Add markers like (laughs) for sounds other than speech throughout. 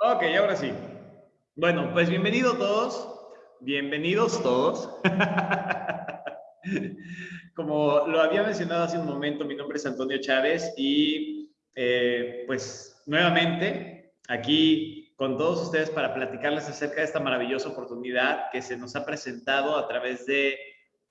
Ok, ahora sí. Bueno, pues bienvenidos todos. Bienvenidos todos. (laughs) Como lo había mencionado hace un momento, mi nombre es Antonio Chávez y eh, pues nuevamente aquí con todos ustedes para platicarles acerca de esta maravillosa oportunidad que se nos ha presentado a través de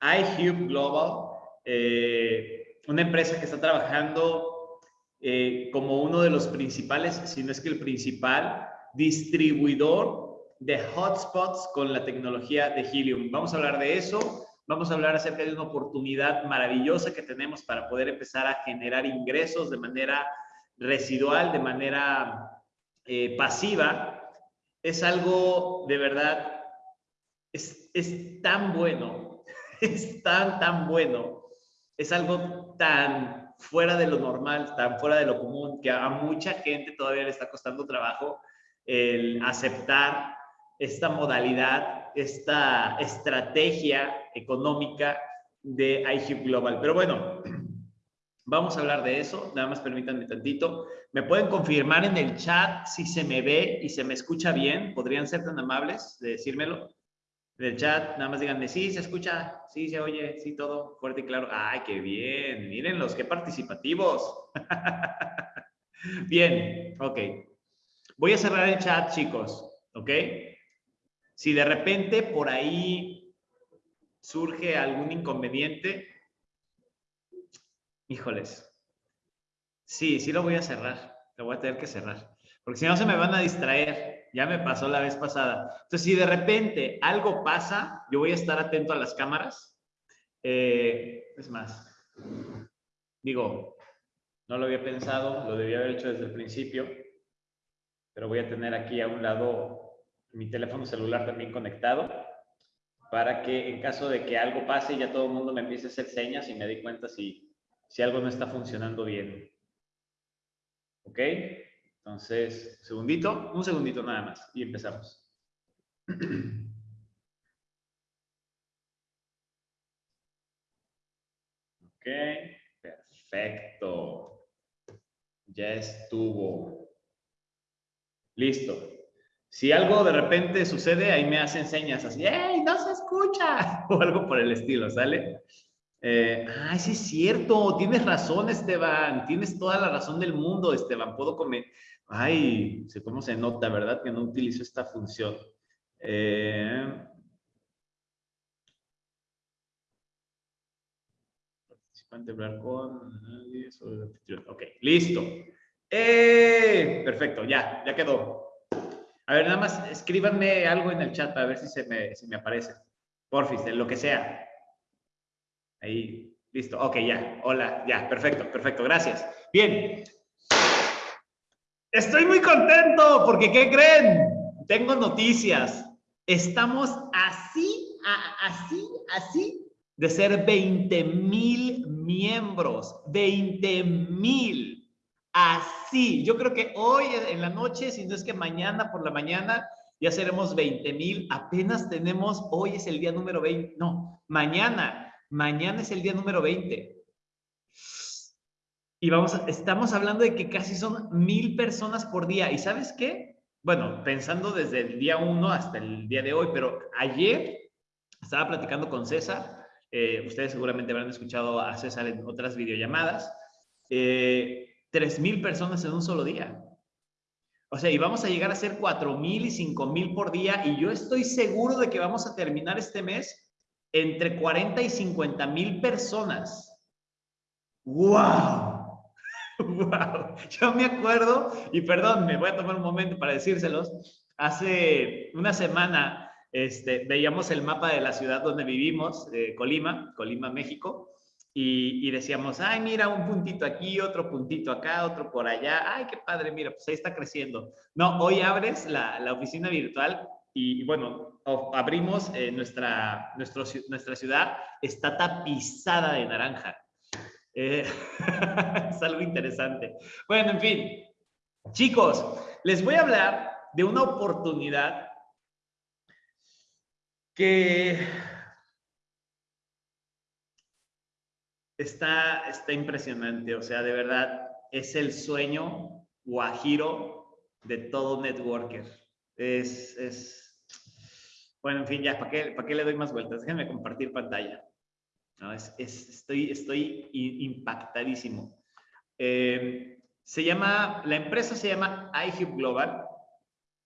iHube Global, eh, una empresa que está trabajando eh, como uno de los principales, si no es que el principal, distribuidor de hotspots con la tecnología de Helium. Vamos a hablar de eso. Vamos a hablar acerca de una oportunidad maravillosa que tenemos para poder empezar a generar ingresos de manera residual, de manera eh, pasiva. Es algo de verdad, es, es tan bueno, (laughs) es tan, tan bueno. Es algo tan fuera de lo normal, tan fuera de lo común, que a mucha gente todavía le está costando trabajo el aceptar esta modalidad, esta estrategia económica de iHub Global. Pero bueno, (clears throat) vamos a hablar de eso. Nada más permítanme tantito. ¿Me pueden confirmar en el chat si se me ve y se me escucha bien? ¿Podrían ser tan amables de decírmelo? En el chat, nada más díganme, sí, se escucha, sí, se oye, sí, todo fuerte y claro. ¡Ay, qué bien! Mírenlos, qué participativos. (laughs) bien, ok. Voy a cerrar el chat, chicos, ¿ok? Si de repente por ahí surge algún inconveniente, híjoles, sí, sí lo voy a cerrar, lo voy a tener que cerrar, porque si no se me van a distraer, ya me pasó la vez pasada. Entonces, si de repente algo pasa, yo voy a estar atento a las cámaras. Eh, es más, digo, no lo había pensado, lo debía haber hecho desde el principio pero voy a tener aquí a un lado mi teléfono celular también conectado para que en caso de que algo pase ya todo el mundo me empiece a hacer señas y me dé cuenta si, si algo no está funcionando bien. ¿Ok? Entonces, segundito, un segundito nada más y empezamos. (clears throat) Ok, perfecto. Ya estuvo. Listo. Si algo de repente sucede, ahí me hacen señas así, ¡Ey, no se escucha! (laughs) O algo por el estilo, ¿sale? Eh, ay, sí es cierto, tienes razón, Esteban, tienes toda la razón del mundo, Esteban, puedo comer. Ay, cómo se nota, ¿verdad? Que no utilizo esta función. Eh, participante hablar con... Ok, listo. ¡Eh! Perfecto, ya, ya quedó. A ver, nada más escríbanme algo en el chat para ver si se me, si me aparece. Porfis, lo que sea. Ahí, listo. Ok, ya. Hola, ya. Perfecto, perfecto. Gracias. Bien. Estoy muy contento porque, ¿qué creen? Tengo noticias. Estamos así, así, así de ser 20 mil miembros. 20 mil. Así, yo creo que hoy en la noche, si no es que mañana por la mañana, ya seremos 20 mil. Apenas tenemos, hoy es el día número 20, no, mañana, mañana es el día número 20. Y vamos, estamos hablando de que casi son mil personas por día. ¿Y sabes qué? Bueno, pensando desde el día 1 hasta el día de hoy, pero ayer estaba platicando con César. Eh, ustedes seguramente habrán escuchado a César en otras videollamadas. Eh, 3,000 personas en un solo día. O sea, y vamos a llegar a ser 4,000 y 5,000 por día y yo estoy seguro de que vamos a terminar este mes entre 40 y 50 mil personas. ¡Wow! ¡Wow! (laughs) Yo me acuerdo, y perdón, me voy a tomar un momento para decírselos, hace una semana este, veíamos el mapa de la ciudad donde vivimos, Colima, Colima, México, y, decíamos, ay, mira, un puntito aquí, otro puntito acá, otro por allá, ay, qué padre, mira, pues ahí está creciendo. No, hoy abres la, la oficina virtual y, bueno, abrimos eh, nuestra, nuestra ciudad, está tapizada de naranja. Eh, (laughs) es algo interesante. Bueno, en fin, chicos, les voy a hablar de una oportunidad que Está, está impresionante, o sea, de verdad, es el sueño guajiro de todo networker. Es, es, bueno, en fin, ya, ¿para qué, ¿para qué le doy más vueltas? Déjenme compartir pantalla. No, es, estoy, estoy impactadísimo. Eh, se llama, la empresa se llama iHub Global,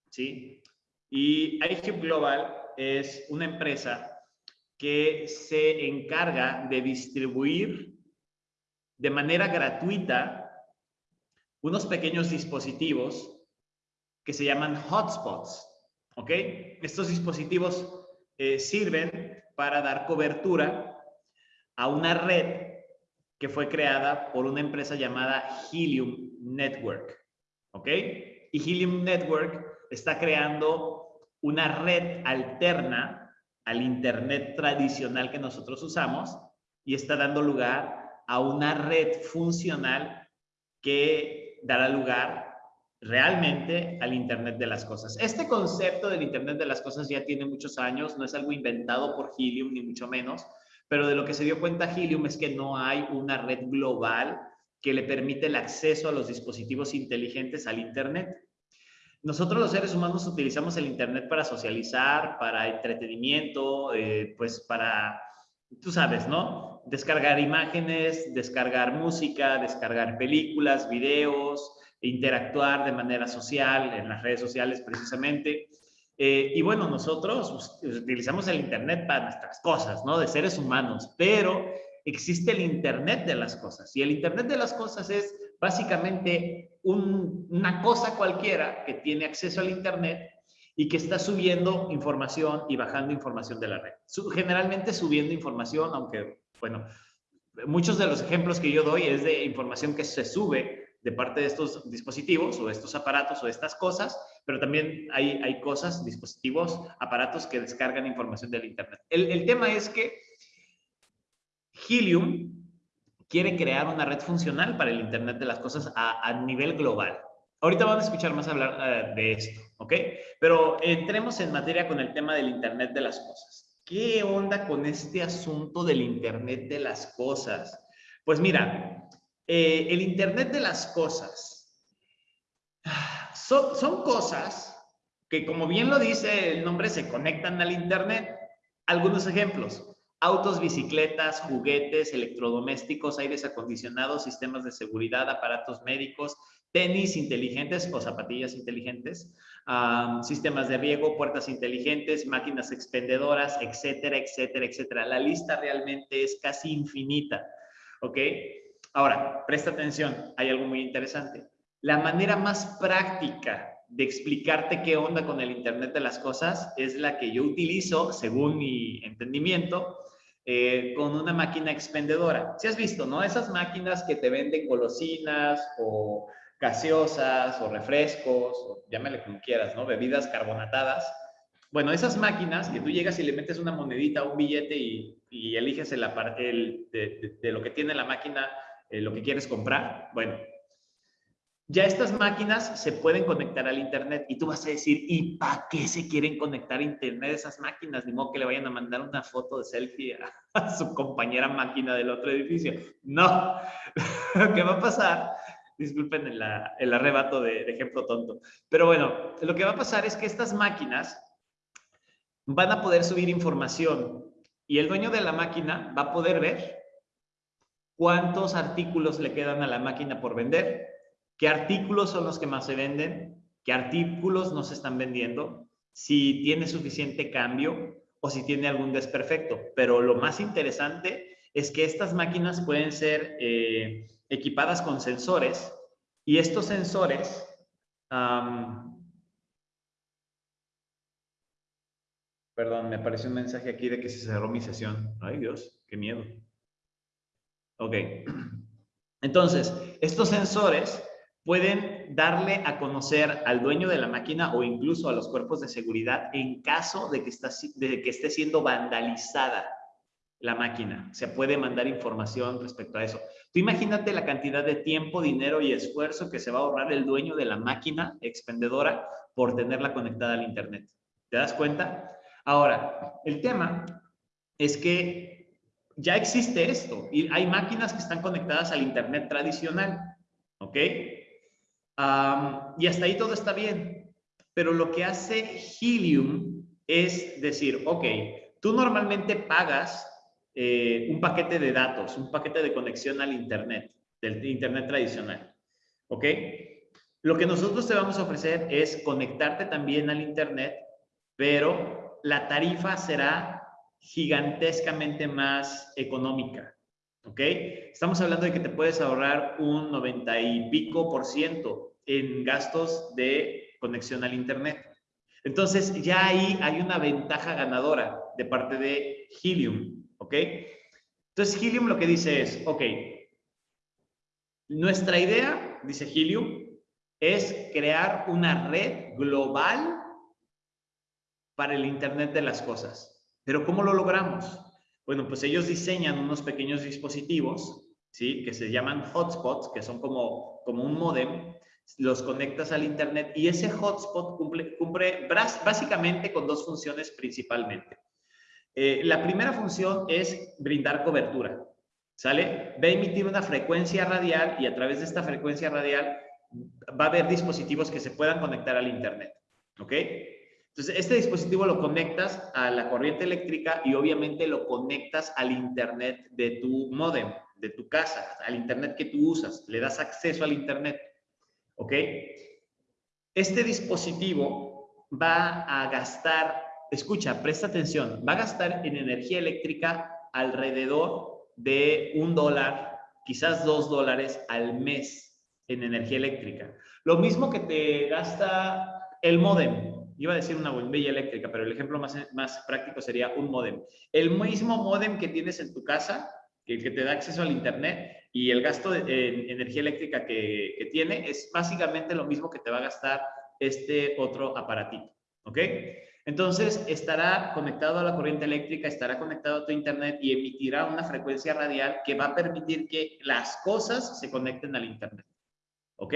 ¿sí? Y iHub Global es una empresa que se encarga de distribuir de manera gratuita unos pequeños dispositivos que se llaman hotspots. ¿Ok? Estos dispositivos eh, sirven para dar cobertura a una red que fue creada por una empresa llamada Helium Network. ¿Ok? Y Helium Network está creando una red alterna al Internet tradicional que nosotros usamos y está dando lugar a una red funcional que dará lugar realmente al Internet de las Cosas. Este concepto del Internet de las Cosas ya tiene muchos años, no es algo inventado por Helium, ni mucho menos, pero de lo que se dio cuenta Helium es que no hay una red global que le permite el acceso a los dispositivos inteligentes al Internet. Nosotros los seres humanos utilizamos el Internet para socializar, para entretenimiento, eh, pues para, tú sabes, ¿no? Descargar imágenes, descargar música, descargar películas, videos, interactuar de manera social, en las redes sociales precisamente. Eh, y bueno, nosotros utilizamos el Internet para nuestras cosas, ¿no? De seres humanos, pero existe el Internet de las cosas. Y el Internet de las cosas es básicamente una cosa cualquiera que tiene acceso al Internet y que está subiendo información y bajando información de la red. Generalmente subiendo información, aunque, bueno, muchos de los ejemplos que yo doy es de información que se sube de parte de estos dispositivos o estos aparatos o estas cosas, pero también hay, hay cosas, dispositivos, aparatos que descargan información del Internet. El, el tema es que Helium quiere crear una red funcional para el Internet de las cosas a, a nivel global. Ahorita vamos a escuchar más hablar uh, de esto, ¿ok? Pero entremos en materia con el tema del Internet de las cosas. ¿Qué onda con este asunto del Internet de las cosas? Pues mira, eh, el Internet de las cosas son cosas que, como bien lo dice el nombre, se conectan al Internet. Algunos ejemplos. Autos, bicicletas, juguetes, electrodomésticos, aires acondicionados, sistemas de seguridad, aparatos médicos, tenis inteligentes o zapatillas inteligentes, sistemas de riego, puertas inteligentes, máquinas expendedoras, etcétera, etcétera, etcétera. La lista realmente es casi infinita, ¿ok? Ahora, presta atención, hay algo muy interesante. La manera más práctica de explicarte qué onda con el Internet de las Cosas es la que yo utilizo, según mi entendimiento, eh, con una máquina expendedora. Si has visto, ¿no? Esas máquinas que te venden golosinas o gaseosas o refrescos, o llámale como quieras, ¿no? Bebidas carbonatadas. Bueno, esas máquinas que tú llegas y le metes una monedita, un billete y, eliges el, el de, de, lo que tiene la máquina eh, lo que quieres comprar. Bueno, ya estas máquinas se pueden conectar al Internet y tú vas a decir, ¿y para qué se quieren conectar a Internet esas máquinas? Ni modo que le vayan a mandar una foto de selfie a, (laughs) su compañera máquina del otro edificio. No, (laughs) lo que va a pasar, disculpen el, el arrebato de, de ejemplo tonto, pero bueno, lo que va a pasar es que estas máquinas van a poder subir información y el dueño de la máquina va a poder ver cuántos artículos le quedan a la máquina por vender, qué artículos son los que más se venden, qué artículos no se están vendiendo, si tiene suficiente cambio o si tiene algún desperfecto. Pero lo más interesante es que estas máquinas pueden ser eh, equipadas con sensores y estos sensores Perdón, me apareció un mensaje aquí de que se cerró mi sesión. Ay Dios, qué miedo. Ok. (clears throat) Entonces, estos sensores pueden darle a conocer al dueño de la máquina o incluso a los cuerpos de seguridad en caso de que, está, de que esté siendo vandalizada la máquina. Se puede mandar información respecto a eso. Tú imagínate la cantidad de tiempo, dinero y esfuerzo que se va a ahorrar el dueño de la máquina expendedora por tenerla conectada al Internet. ¿Te das cuenta? Ahora, el tema es que ya existe esto y hay máquinas que están conectadas al Internet tradicional, ¿ok? Y hasta ahí todo está bien. Pero lo que hace Helium es decir, ok, tú normalmente pagas eh, un paquete de datos, un paquete de conexión al Internet, del Internet tradicional. ¿Ok? Lo que nosotros te vamos a ofrecer es conectarte también al Internet, pero la tarifa será gigantescamente más económica. ¿Ok? Estamos hablando de que te puedes ahorrar un 90 y pico por ciento en gastos de conexión al Internet. Entonces, ya ahí hay una ventaja ganadora de parte de Helium. ¿Ok? Entonces, Helium lo que dice es, ok, nuestra idea, dice Helium, es crear una red global para el Internet de las cosas. Pero ¿cómo lo logramos? Bueno, pues ellos diseñan unos pequeños dispositivos, ¿sí? Que se llaman hotspots, que son como, como un modem, los conectas al Internet y ese hotspot cumple, cumple básicamente con dos funciones principalmente. Eh, la primera función es brindar cobertura, ¿sale? Va a emitir una frecuencia radial y a través de esta frecuencia radial va a haber dispositivos que se puedan conectar al Internet, ¿ok? Entonces, este dispositivo lo conectas a la corriente eléctrica y obviamente lo conectas al Internet de tu modem, de tu casa, al Internet que tú usas. Le das acceso al Internet, ¿ok? Este dispositivo va a gastar, escucha, presta atención, va a gastar en energía eléctrica alrededor de un dólar, quizás dos dólares al mes en energía eléctrica. Lo mismo que te gasta el modem. Iba a decir una bombilla eléctrica, pero el ejemplo más, más práctico sería un modem. El mismo modem que tienes en tu casa, que, que te da acceso al Internet, y el gasto de energía eléctrica que, que, tiene es básicamente lo mismo que te va a gastar este otro aparatito. ¿Ok? Entonces, estará conectado a la corriente eléctrica, estará conectado a tu Internet y emitirá una frecuencia radial que va a permitir que las cosas se conecten al Internet. ¿Ok?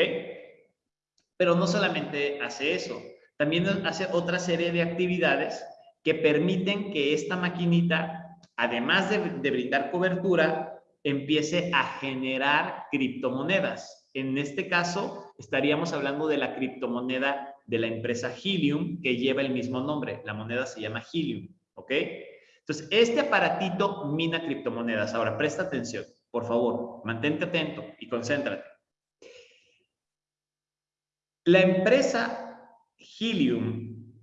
Pero no solamente hace eso, también hace otra serie de actividades que permiten que esta maquinita, además de, brindar cobertura, empiece a generar criptomonedas. En este caso, estaríamos hablando de la criptomoneda de la empresa Helium, que lleva el mismo nombre. La moneda se llama Helium, ¿ok? Entonces, este aparatito mina criptomonedas. Ahora, presta atención, por favor, mantente atento y concéntrate. La empresa Helium,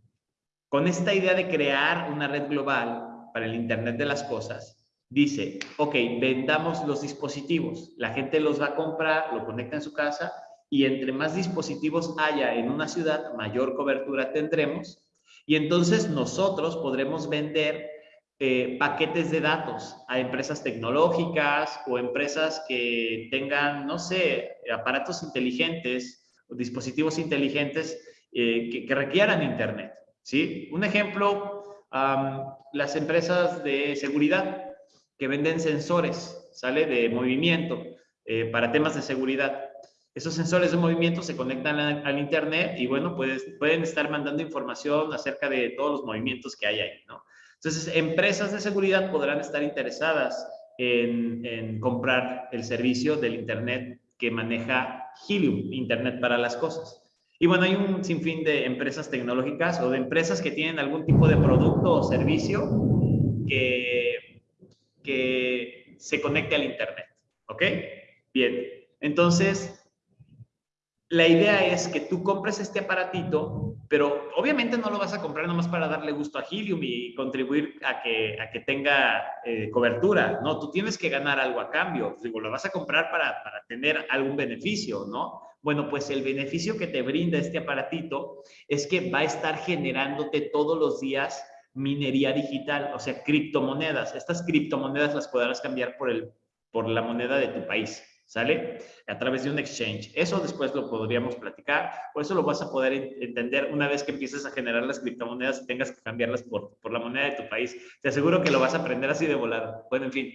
con esta idea de crear una red global para el Internet de las Cosas, dice, ok, vendamos los dispositivos, la gente los va a comprar, lo conecta en su casa y entre más dispositivos haya en una ciudad, mayor cobertura tendremos. Y entonces nosotros podremos vender eh, paquetes de datos a empresas tecnológicas o empresas que tengan, no sé, aparatos inteligentes dispositivos inteligentes eh, que, requieran Internet. ¿sí? Un ejemplo, las empresas de seguridad que venden sensores, ¿sale? De movimiento eh, para temas de seguridad. Esos sensores de movimiento se conectan al, Internet y, bueno, pueden estar mandando información acerca de todos los movimientos que hay ahí, ¿no? Entonces, empresas de seguridad podrán estar interesadas en, en comprar el servicio del Internet que maneja Helium, Internet para las cosas. Y bueno, hay un sinfín de empresas tecnológicas o de empresas que tienen algún tipo de producto o servicio que, que se conecte al Internet. ¿Ok? Bien. Entonces, la idea es que tú compres este aparatito, pero obviamente no lo vas a comprar nomás para darle gusto a Helium y contribuir a que, a que tenga eh, cobertura, ¿no? Tú tienes que ganar algo a cambio, digo, lo vas a comprar para, para tener algún beneficio, ¿no? Bueno, pues el beneficio que te brinda este aparatito es que va a estar generándote todos los días minería digital, o sea, criptomonedas. Estas criptomonedas las podrás cambiar por, el, por la moneda de tu país. ¿Sale? A través de un exchange. Eso después lo podríamos platicar, o eso lo vas a poder entender una vez que empieces a generar las criptomonedas y tengas que cambiarlas por, por la moneda de tu país. Te aseguro que lo vas a aprender así de volada. Bueno, en fin.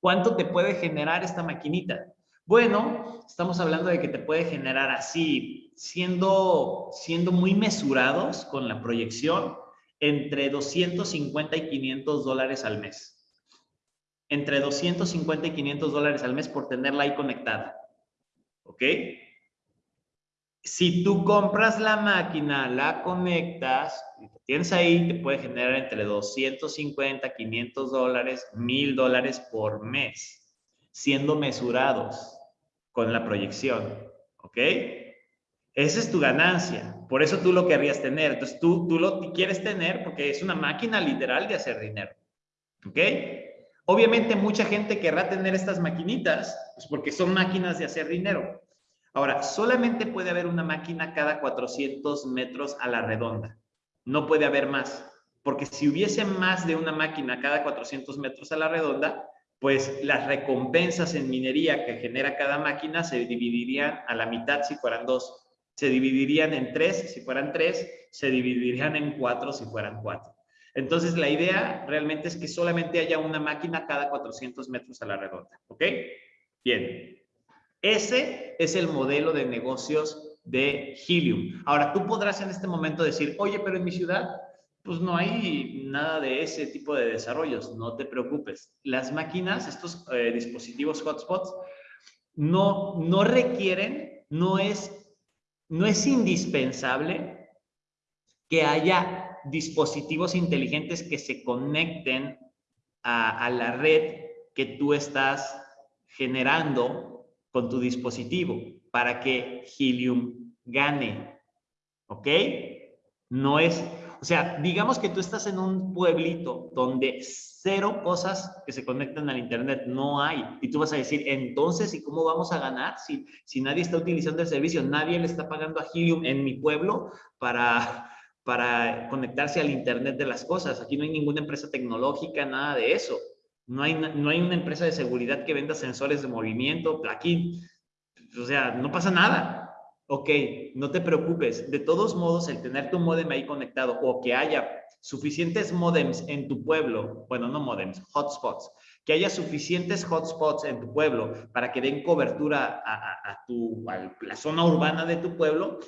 ¿Cuánto te puede generar esta maquinita? Bueno, estamos hablando de que te puede generar así, siendo, siendo muy mesurados con la proyección, entre 250 y 500 dólares al mes entre 250 y 500 dólares al mes por tenerla ahí conectada. ¿Ok? si tú compras la máquina, la conectas, tienes ahí, te puede generar entre 250, 500 dólares, 1000 dólares por mes, siendo mesurados con la proyección. ¿Ok? Esa es tu ganancia. Por eso tú lo querrías tener. Entonces tú, tú lo quieres tener porque es una máquina literal de hacer dinero. ¿Ok? Obviamente mucha gente querrá tener estas maquinitas, pues porque son máquinas de hacer dinero. Ahora, solamente puede haber una máquina cada 400 metros a la redonda. No puede haber más. Porque si hubiese más de una máquina cada 400 metros a la redonda, pues las recompensas en minería que genera cada máquina se dividirían a la mitad si fueran dos. Se dividirían en tres si fueran tres, se dividirían en cuatro si fueran cuatro. Entonces, la idea realmente es que solamente haya una máquina cada 400 metros a la redonda. ¿Ok? Bien. Ese es el modelo de negocios de Helium. Ahora, tú podrás en este momento decir, oye, pero en mi ciudad, pues no hay nada de ese tipo de desarrollos. No te preocupes. Las máquinas, estos eh, dispositivos hotspots, no, no requieren, no es, no es indispensable que haya dispositivos inteligentes que se conecten a, la red que tú estás generando con tu dispositivo para que Helium gane. ¿Ok? No es, o sea, digamos que tú estás en un pueblito donde cero cosas que se conectan al Internet no hay. Y tú vas a decir, entonces, ¿y cómo vamos a ganar si, si nadie está utilizando el servicio? Nadie le está pagando a Helium en mi pueblo para, para conectarse al Internet de las cosas. Aquí no hay ninguna empresa tecnológica, nada de eso. No hay, no hay una empresa de seguridad que venda sensores de movimiento, aquí, o sea, no pasa nada. Ok, no te preocupes. De todos modos, el tener tu modem ahí conectado o que haya suficientes modems en tu pueblo, bueno, no modems, hotspots, que haya suficientes hotspots en tu pueblo para que den cobertura a, tu, a la zona urbana de tu pueblo,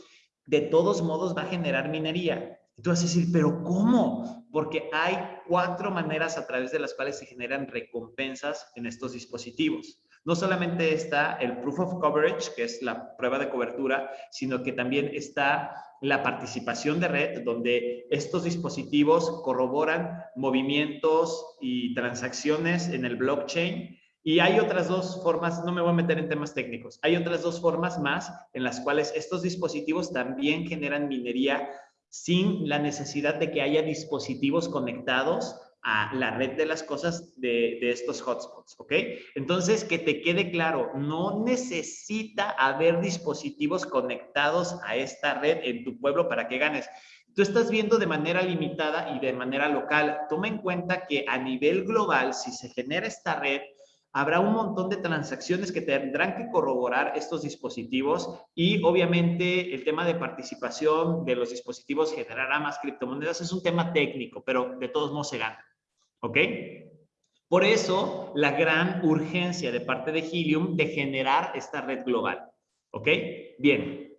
de todos modos va a generar minería. Y tú vas a decir, pero ¿cómo? Porque hay cuatro maneras a través de las cuales se generan recompensas en estos dispositivos. No solamente está el proof of coverage, que es la prueba de cobertura, sino que también está la participación de red, donde estos dispositivos corroboran movimientos y transacciones en el blockchain y hay otras dos formas, no me voy a meter en temas técnicos, hay otras dos formas más en las cuales estos dispositivos también generan minería sin la necesidad de que haya dispositivos conectados a la red de las cosas de, de, estos hotspots, ¿ok? Entonces, que te quede claro, no necesita haber dispositivos conectados a esta red en tu pueblo para que ganes. Tú estás viendo de manera limitada y de manera local. Toma en cuenta que a nivel global, si se genera esta red, habrá un montón de transacciones que tendrán que corroborar estos dispositivos y obviamente el tema de participación de los dispositivos generará más criptomonedas. Es un tema técnico, pero de todos modos se gana. ¿Ok? Por eso, la gran urgencia de parte de Helium de generar esta red global. ¿Ok? Bien.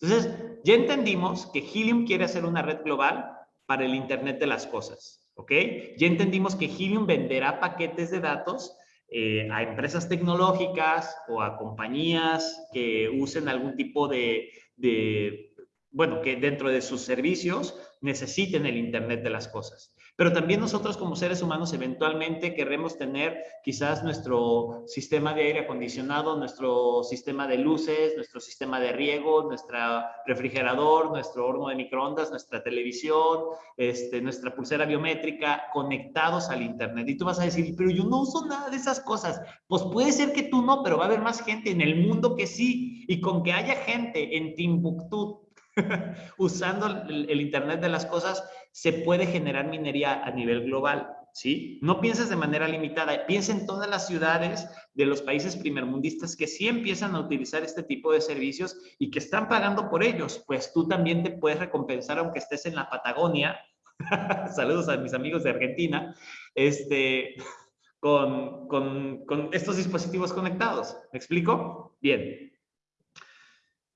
Entonces, ya entendimos que Helium quiere hacer una red global para el Internet de las cosas. ¿Ok? Ya entendimos que Helium venderá paquetes de datos eh, a empresas tecnológicas o a compañías que usen algún tipo de, de, bueno, que dentro de sus servicios necesiten el Internet de las cosas. Pero también nosotros como seres humanos eventualmente queremos tener quizás nuestro sistema de aire acondicionado, nuestro sistema de luces, nuestro sistema de riego, nuestro refrigerador, nuestro horno de microondas, nuestra televisión, este, nuestra pulsera biométrica conectados al Internet. Y tú vas a decir, pero yo no uso nada de esas cosas. Pues puede ser que tú no, pero va a haber más gente en el mundo que sí. Y con que haya gente en Timbuktu (laughs) usando el, Internet de las cosas, se puede generar minería a nivel global. ¿Sí? No pienses de manera limitada, piensa en todas las ciudades de los países primermundistas que sí empiezan a utilizar este tipo de servicios y que están pagando por ellos, pues tú también te puedes recompensar aunque estés en la Patagonia, (laughs) saludos a mis amigos de Argentina, este, (laughs) con, con, con estos dispositivos conectados. ¿Me explico? Bien.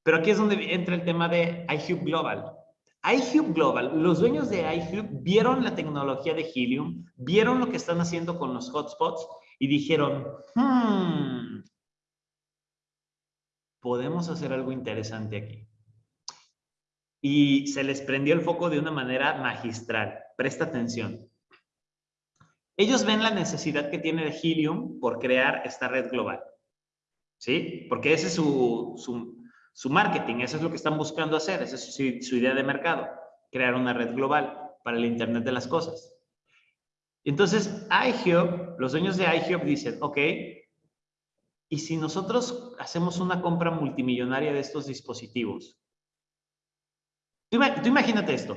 Pero aquí es donde entra el tema de iHub Global. iHub Global, los dueños de iHub vieron la tecnología de Helium, vieron lo que están haciendo con los hotspots y dijeron, hmm, podemos hacer algo interesante aquí. y se les prendió el foco de una manera magistral. Presta atención. Ellos ven la necesidad que tiene Helium por crear esta red global. ¿Sí? Porque ese es su, su, marketing, eso es lo que están buscando hacer, esa es su, su idea de mercado, crear una red global para el Internet de las cosas. Entonces, iHub, los dueños de iHub dicen, ok, ¿y si nosotros hacemos una compra multimillonaria de estos dispositivos? Tú, imagínate esto.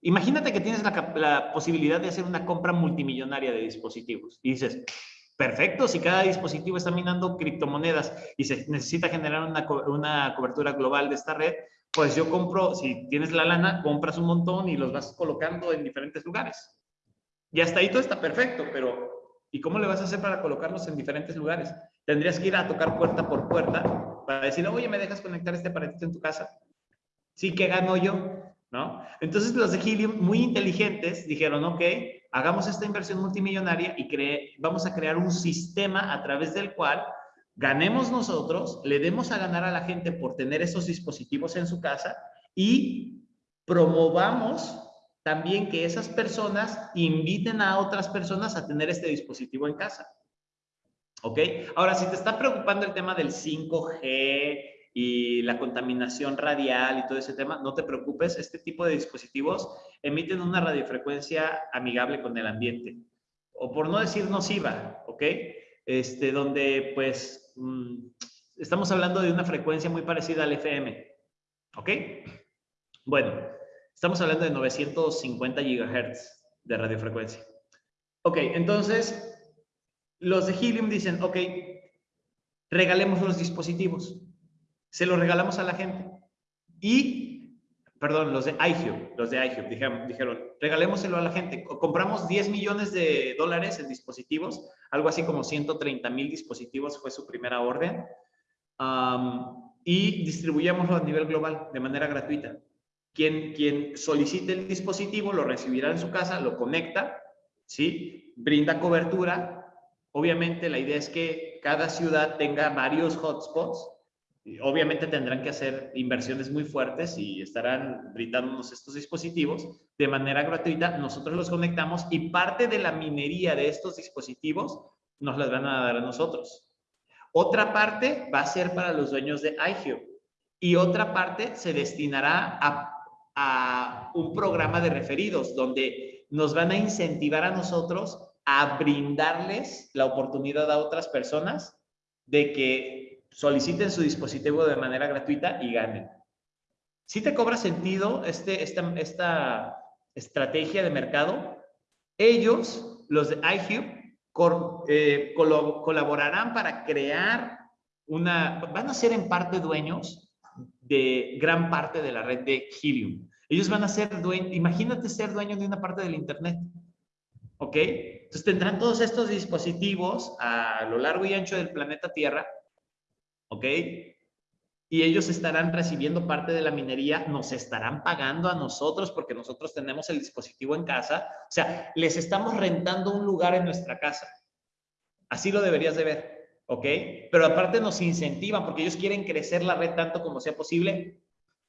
Imagínate que tienes la, posibilidad de hacer una compra multimillonaria de dispositivos y dices, perfecto, si cada dispositivo está minando criptomonedas y se necesita generar una, una cobertura global de esta red, pues yo compro, si tienes la lana, compras un montón y los vas colocando en diferentes lugares. Y hasta ahí todo está perfecto, pero ¿y cómo le vas a hacer para colocarlos en diferentes lugares? Tendrías que ir a tocar puerta por puerta para decir, oye, ¿me dejas conectar este aparatito en tu casa? Sí, ¿qué gano yo? ¿No? Entonces los de Helium, muy inteligentes, dijeron, ok, hagamos esta inversión multimillonaria y vamos a crear un sistema a través del cual ganemos nosotros, le demos a ganar a la gente por tener esos dispositivos en su casa y promovamos también que esas personas inviten a otras personas a tener este dispositivo en casa. ¿Ok? Ahora, si te está preocupando el tema del 5G y la contaminación radial y todo ese tema, no te preocupes, este tipo de dispositivos emiten una radiofrecuencia amigable con el ambiente, o por no decir nociva, ¿ok? Este, donde pues mm, estamos hablando de una frecuencia muy parecida al FM, ¿ok? Bueno, Estamos hablando de 950 gigahertz de radiofrecuencia. Ok, entonces los de Helium dicen, ok, regalemos los dispositivos. Se los regalamos a la gente. Y, perdón, los de iHub, los de iHub dijeron, regalémoselo a la gente. Compramos 10 millones de dólares en dispositivos, algo así como 130 mil dispositivos fue su primera orden. y distribuyámoslo a nivel global de manera gratuita. Quien, solicite el dispositivo lo recibirá en su casa, lo conecta, ¿sí? Brinda cobertura. Obviamente la idea es que cada ciudad tenga varios hotspots. Obviamente tendrán que hacer inversiones muy fuertes y estarán brindándonos estos dispositivos de manera gratuita. Nosotros los conectamos y parte de la minería de estos dispositivos nos las van a dar a nosotros. Otra parte va a ser para los dueños de iHub y otra parte se destinará a a un programa de referidos donde nos van a incentivar a nosotros a brindarles la oportunidad a otras personas de que soliciten su dispositivo de manera gratuita y ganen. Si te cobra sentido este, esta, esta estrategia de mercado, ellos, los de iHub, eh, colaborarán para crear una, van a ser en parte dueños de gran parte de la red de Helium. Ellos van a ser dueños, imagínate ser dueño de una parte del Internet. ¿Ok? Entonces tendrán todos estos dispositivos a lo largo y ancho del planeta Tierra. ¿Ok? Y ellos estarán recibiendo parte de la minería, nos estarán pagando a nosotros porque nosotros tenemos el dispositivo en casa. O sea, les estamos rentando un lugar en nuestra casa. Así lo deberías de ver. ¿ok? Pero aparte nos incentivan porque ellos quieren crecer la red tanto como sea posible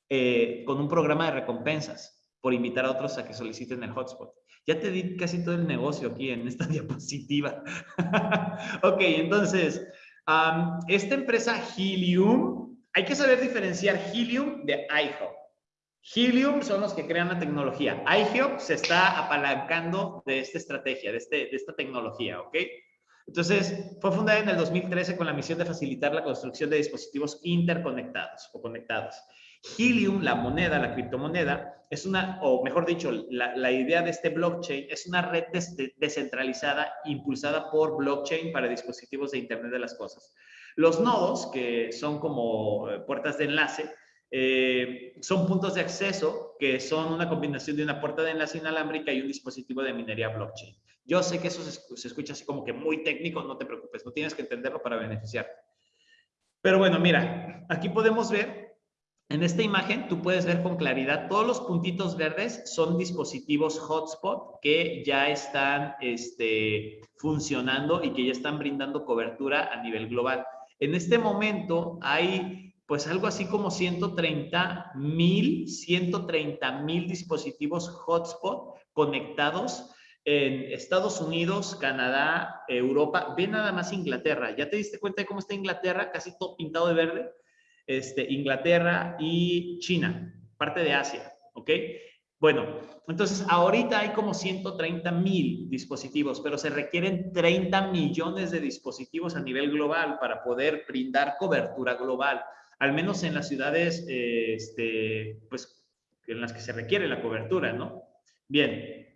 eh, con un programa de recompensas por invitar a otros a que soliciten el hotspot. Ya te di casi todo el negocio aquí en esta (laughs) diapositiva. ok, entonces, esta empresa Helium, hay que saber diferenciar Helium de iHub. Helium son los que crean la tecnología. iHub se está apalancando de esta estrategia, de, este, de esta tecnología, ¿ok? Entonces, fue fundada en el 2013 con la misión de facilitar la construcción de dispositivos interconectados o conectados. Helium, la moneda, la criptomoneda, es una, o mejor dicho, la, idea de este blockchain es una red descentralizada impulsada por blockchain para dispositivos de Internet de las Cosas. Los nodos, que son como eh, puertas de enlace, eh, son puntos de acceso que son una combinación de una puerta de enlace inalámbrica y un dispositivo de minería blockchain. Yo sé que eso se, escucha así como que muy técnico, no te preocupes, no tienes que entenderlo para beneficiarte. Pero bueno, mira, aquí podemos ver, en esta imagen tú puedes ver con claridad, todos los puntitos verdes son dispositivos hotspot que ya están este, funcionando y que ya están brindando cobertura a nivel global. En este momento hay pues algo así como 130 mil, 130 mil dispositivos hotspot conectados en Estados Unidos, Canadá, Europa. Ve nada más Inglaterra. ¿Ya te diste cuenta de cómo está Inglaterra? Casi todo pintado de verde. Este, Inglaterra y China, parte de Asia, ¿ok? Bueno, entonces ahorita hay como 130 mil dispositivos, pero se requieren 30 millones de dispositivos a nivel global para poder brindar cobertura global, al menos en las ciudades, eh, este, pues, en las que se requiere la cobertura, ¿no? Bien.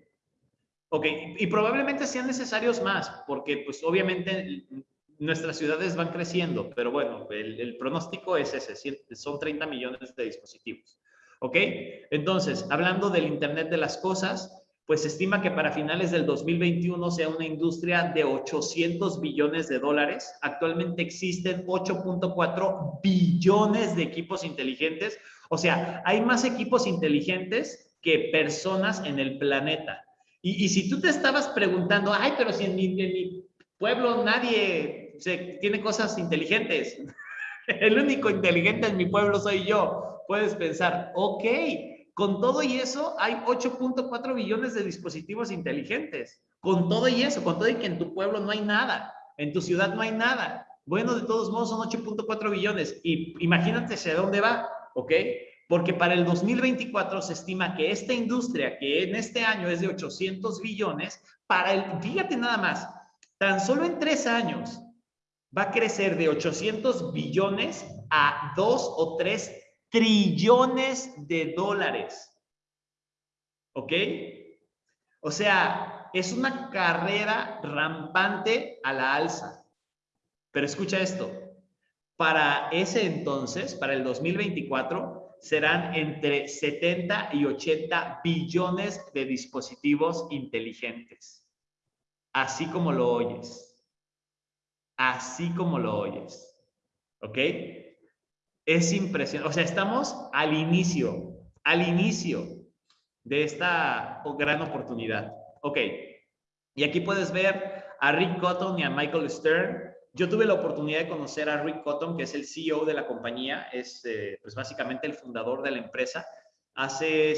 Ok, y probablemente sean necesarios más, porque pues obviamente nuestras ciudades van creciendo, pero bueno, el, pronóstico es ese, son 30 millones de dispositivos. ¿Ok? Entonces, hablando del Internet de las Cosas, pues se estima que para finales del 2021 sea una industria de 800 billones de dólares. Actualmente existen 8.4 billones de equipos inteligentes. O sea, hay más equipos inteligentes que personas en el planeta. Y, si tú te estabas preguntando, ay, pero si en mi, pueblo nadie se, tiene cosas inteligentes, (laughs) el único inteligente en mi pueblo soy yo puedes pensar, ok, con todo y eso hay 8.4 billones de dispositivos inteligentes. Con todo y eso, con todo y que en tu pueblo no hay nada, en tu ciudad no hay nada. Bueno, de todos modos son 8.4 billones. Y imagínate hacia dónde va, ¿ok? Porque para el 2024 se estima que esta industria, que en este año es de 800 billones, para el, fíjate nada más, tan solo en tres años va a crecer de 800 billones a 2 o 3 trillones de dólares. ¿Ok? O sea, es una carrera rampante a la alza. Pero escucha esto, para ese entonces, para el 2024, serán entre 70 y 80 billones de dispositivos inteligentes. Así como lo oyes. Así como lo oyes. ¿Ok? Es impresionante. O sea, estamos al inicio, al inicio de esta gran oportunidad. Ok. Y aquí puedes ver a Rick Cotton y a Michael Stern. Yo tuve la oportunidad de conocer a Rick Cotton, que es el CEO de la compañía, es eh, pues básicamente el fundador de la empresa. Hace,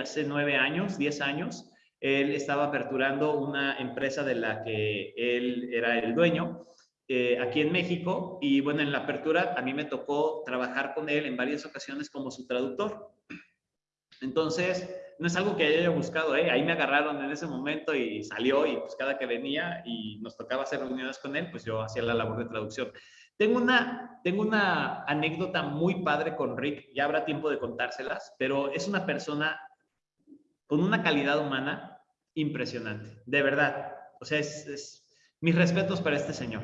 hace nueve años, diez años, él estaba aperturando una empresa de la que él era el dueño eh, aquí en México y bueno, en la apertura a mí me tocó trabajar con él en varias ocasiones como su traductor. Entonces, no es algo que haya buscado, ¿eh? ahí me agarraron en ese momento y salió y pues cada que venía y nos tocaba hacer reuniones con él, pues yo hacía la labor de traducción. Tengo una, tengo una anécdota muy padre con Rick, ya habrá tiempo de contárselas, pero es una persona con una calidad humana impresionante, de verdad. O sea, es, es mis respetos para este señor.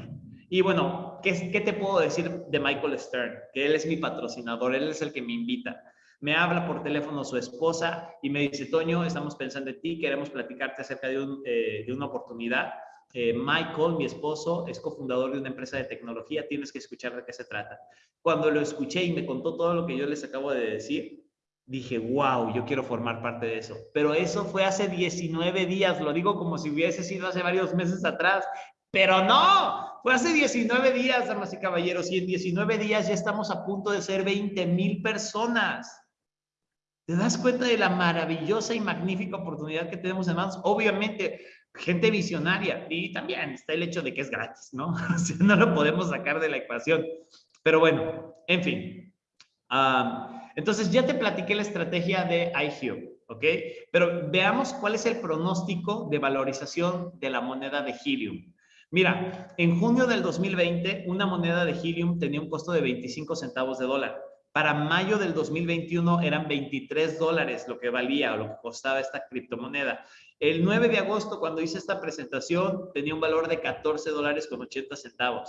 Y bueno, ¿qué, ¿qué te puedo decir de Michael Stern? Que él es mi patrocinador, él es el que me invita. Me habla por teléfono su esposa y me dice, Toño, estamos pensando en ti, queremos platicarte acerca de, eh, una oportunidad. Eh, Michael, mi esposo, es cofundador de una empresa de tecnología, tienes que escuchar de qué se trata. Cuando lo escuché y me contó todo lo que yo les acabo de decir, dije, wow, yo quiero formar parte de eso. Pero eso fue hace 19 días, lo digo como si hubiese sido hace varios meses atrás. Pero no, fue hace 19 días, damas y caballeros, y en 19 días ya estamos a punto de ser 20 mil personas. ¿Te das cuenta de la maravillosa y magnífica oportunidad que tenemos en manos? Obviamente, gente visionaria, y también está el hecho de que es gratis, ¿no? (laughs) No lo podemos sacar de la ecuación. Pero bueno, en fin. entonces, ya te platiqué la estrategia de iHue, ¿ok? Pero veamos cuál es el pronóstico de valorización de la moneda de Helium. Mira, en junio del 2020, una moneda de Helium tenía un costo de 25 centavos de dólar. Para mayo del 2021 eran 23 dólares lo que valía o lo que costaba esta criptomoneda. El 9 de agosto, cuando hice esta presentación, tenía un valor de 14 dólares con 80 centavos.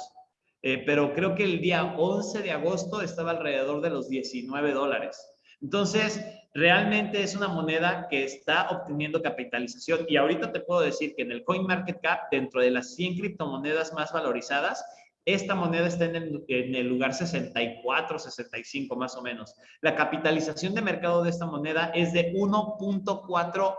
Eh, pero creo que el día 11 de agosto estaba alrededor de los 19 dólares. Entonces, realmente es una moneda que está obteniendo capitalización y ahorita te puedo decir que en el CoinMarketCap, dentro de las 100 criptomonedas más valorizadas, esta moneda está en el, en el, lugar 64, 65 más o menos. La capitalización de mercado de esta moneda es de 1.4,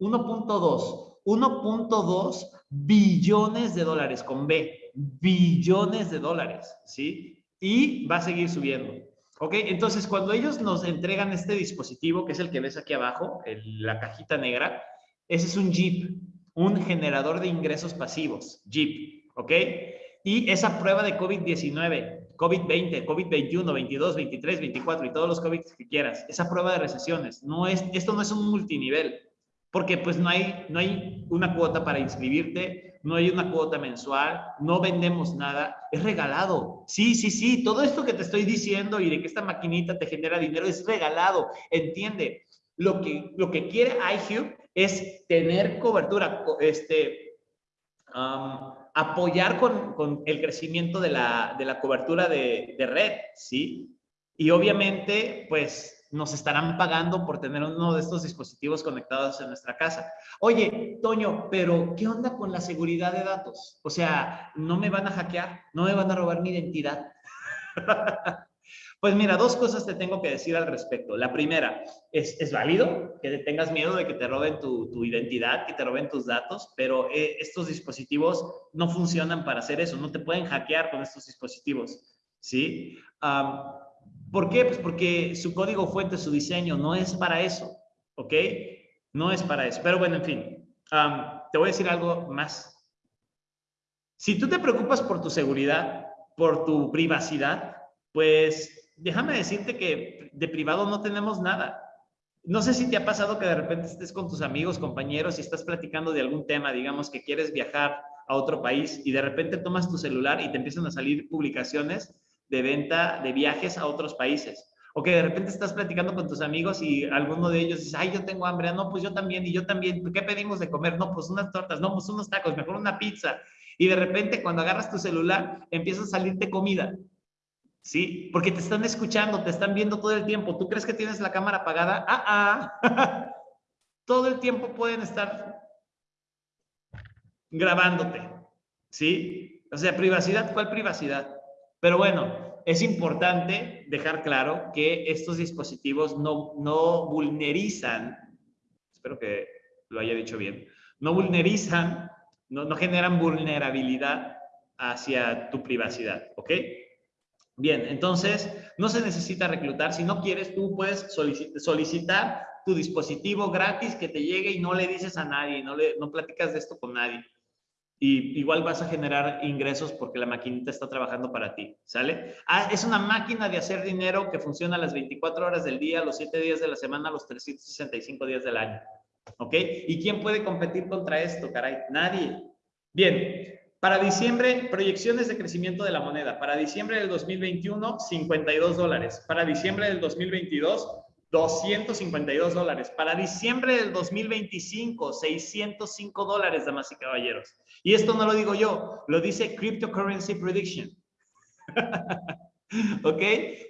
1.2, 1.2 billones de dólares con B, billones de dólares, ¿sí? Y va a seguir subiendo. ¿Ok? Entonces, cuando ellos nos entregan este dispositivo, que es el que ves aquí abajo, la cajita negra, ese es un Jeep, un generador de ingresos pasivos, Jeep, ¿ok? Y esa prueba de COVID-19, COVID-20, COVID-21, 22, 23, 24 y todos los COVID que quieras, esa prueba de recesiones, no es, esto no es un multinivel, porque pues no hay, no hay una cuota para inscribirte, no hay una cuota mensual, no vendemos nada, es regalado. Sí, sí, sí, todo esto que te estoy diciendo y de que esta maquinita te genera dinero es regalado, entiende. Lo que, lo que quiere iHub es tener cobertura, este, apoyar con, con, el crecimiento de la, de la cobertura de, de red, ¿sí? Y obviamente, pues nos estarán pagando por tener uno de estos dispositivos conectados en nuestra casa. Oye, Toño, pero ¿qué onda con la seguridad de datos? O sea, ¿no me van a hackear? ¿No me van a robar mi identidad? (laughs) pues mira, dos cosas te tengo que decir al respecto. La primera, es, es válido que tengas miedo de que te roben tu, tu identidad, que te roben tus datos, pero eh, estos dispositivos no funcionan para hacer eso, no te pueden hackear con estos dispositivos, ¿sí? ¿Por qué? Pues porque su código fuente, su diseño, no es para eso, ¿ok? No es para eso. Pero bueno, en fin, te voy a decir algo más. Si tú te preocupas por tu seguridad, por tu privacidad, pues déjame decirte que de privado no tenemos nada. No sé si te ha pasado que de repente estés con tus amigos, compañeros y estás platicando de algún tema, digamos que quieres viajar a otro país y de repente tomas tu celular y te empiezan a salir publicaciones de venta de viajes a otros países. O que de repente estás platicando con tus amigos y alguno de ellos dice, ay, yo tengo hambre. Ah, no, pues yo también, y yo también. ¿Qué pedimos de comer? No, pues unas tortas. No, pues unos tacos, mejor una pizza. Y de repente cuando agarras tu celular, empieza a salirte comida. ¿Sí? Porque te están escuchando, te están viendo todo el tiempo. ¿Tú crees que tienes la cámara apagada? Ah, ah. (laughs) todo el tiempo pueden estar grabándote. ¿Sí? O sea, privacidad, ¿cuál privacidad? Pero bueno, es importante dejar claro que estos dispositivos no, no vulnerizan, espero que lo haya dicho bien, no vulnerizan, no, no generan vulnerabilidad hacia tu privacidad, ¿ok? Bien, entonces no se necesita reclutar. Si no quieres, tú puedes solicitar tu dispositivo gratis que te llegue y no le dices a nadie, no, le, no platicas de esto con nadie y igual vas a generar ingresos porque la maquinita está trabajando para ti, ¿sale? Ah, es una máquina de hacer dinero que funciona las 24 horas del día, los 7 días de la semana, los 365 días del año, ¿ok? ¿Y quién puede competir contra esto, caray? Nadie. Bien, para diciembre, proyecciones de crecimiento de la moneda. Para diciembre del 2021, 52 dólares. Para diciembre del 2022, 252 dólares. Para diciembre del 2025, 605 dólares, damas y caballeros. Y esto no lo digo yo, lo dice Cryptocurrency Prediction. (laughs) ¿Ok?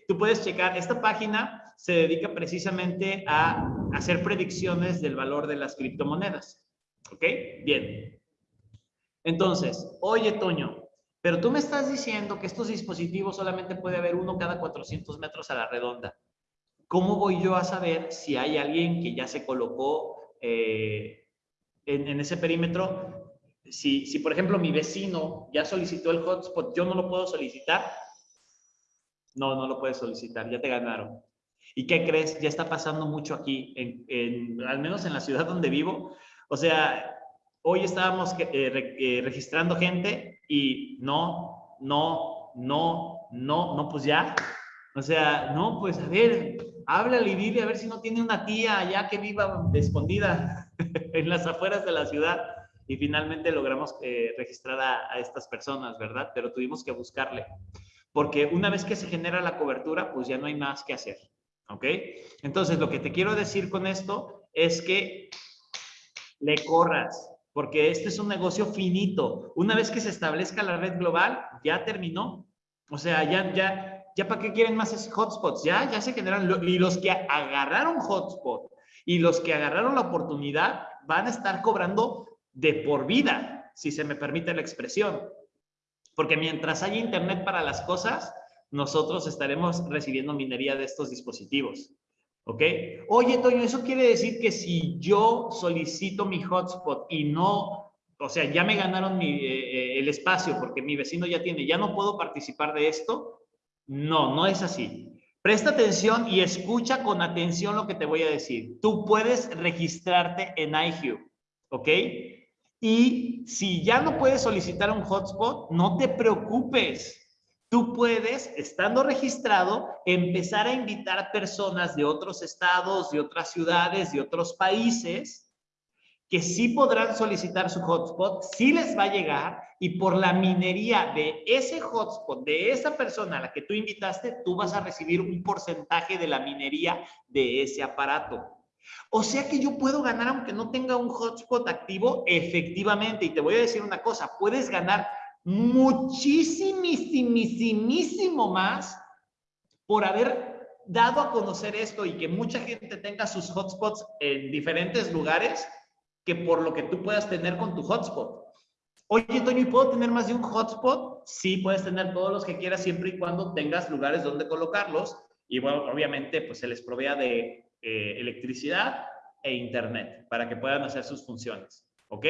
Tú puedes checar, esta página se dedica precisamente a hacer predicciones del valor de las criptomonedas. ¿Ok? Bien. Entonces, oye, Toño, pero tú me estás diciendo que estos dispositivos solamente puede haber uno cada 400 metros a la redonda. ¿Cómo voy yo a saber si hay alguien que ya se colocó eh, en, ese perímetro? Si, si, por ejemplo, mi vecino ya solicitó el hotspot, ¿yo no lo puedo solicitar? No, no lo puedes solicitar, ya te ganaron. ¿Y qué crees? Ya está pasando mucho aquí, en, al menos en la ciudad donde vivo. O sea, hoy estábamos eh, eh, registrando gente y no, no, no, no, no, pues ya. O sea, no, pues a ver, háblale y dile a ver si no tiene una tía allá que viva escondida (laughs) en las afueras de la ciudad. Y finalmente logramos eh, registrar a, estas personas, ¿verdad? Pero tuvimos que buscarle. Porque una vez que se genera la cobertura, pues ya no hay más que hacer. ¿Ok? Entonces, lo que te quiero decir con esto es que le corras, porque este es un negocio finito. Una vez que se establezca la red global, ya terminó. O sea, ya, ya, ¿ya para qué quieren más hotspots? Ya, ya se generan, y los que agarraron hotspot y los que agarraron la oportunidad van a estar cobrando de por vida, si se me permite la expresión. Porque mientras haya internet para las cosas, nosotros estaremos recibiendo minería de estos dispositivos. ¿Ok? Oye, Toño, eso quiere decir que si yo solicito mi hotspot y no, o sea, ya me ganaron mi, eh, eh, el espacio porque mi vecino ya tiene, ya no puedo participar de esto, no, no es así. Presta atención y escucha con atención lo que te voy a decir. Tú puedes registrarte en iHue, ¿ok? Y si ya no puedes solicitar un hotspot, no te preocupes. Tú puedes, estando registrado, empezar a invitar personas de otros estados, de otras ciudades, de otros países, que sí podrán solicitar su hotspot, sí les va a llegar y por la minería de ese hotspot, de esa persona a la que tú invitaste, tú vas a recibir un porcentaje de la minería de ese aparato. O sea que yo puedo ganar aunque no tenga un hotspot activo, efectivamente. Y te voy a decir una cosa, puedes ganar muchísimo más por haber dado a conocer esto y que mucha gente tenga sus hotspots en diferentes lugares que por lo que tú puedas tener con tu hotspot. Oye, Toño, ¿y puedo tener más de un hotspot? Sí, puedes tener todos los que quieras siempre y cuando tengas lugares donde colocarlos. Y bueno, obviamente, pues se les provea de eh, electricidad e internet para que puedan hacer sus funciones. ¿Ok?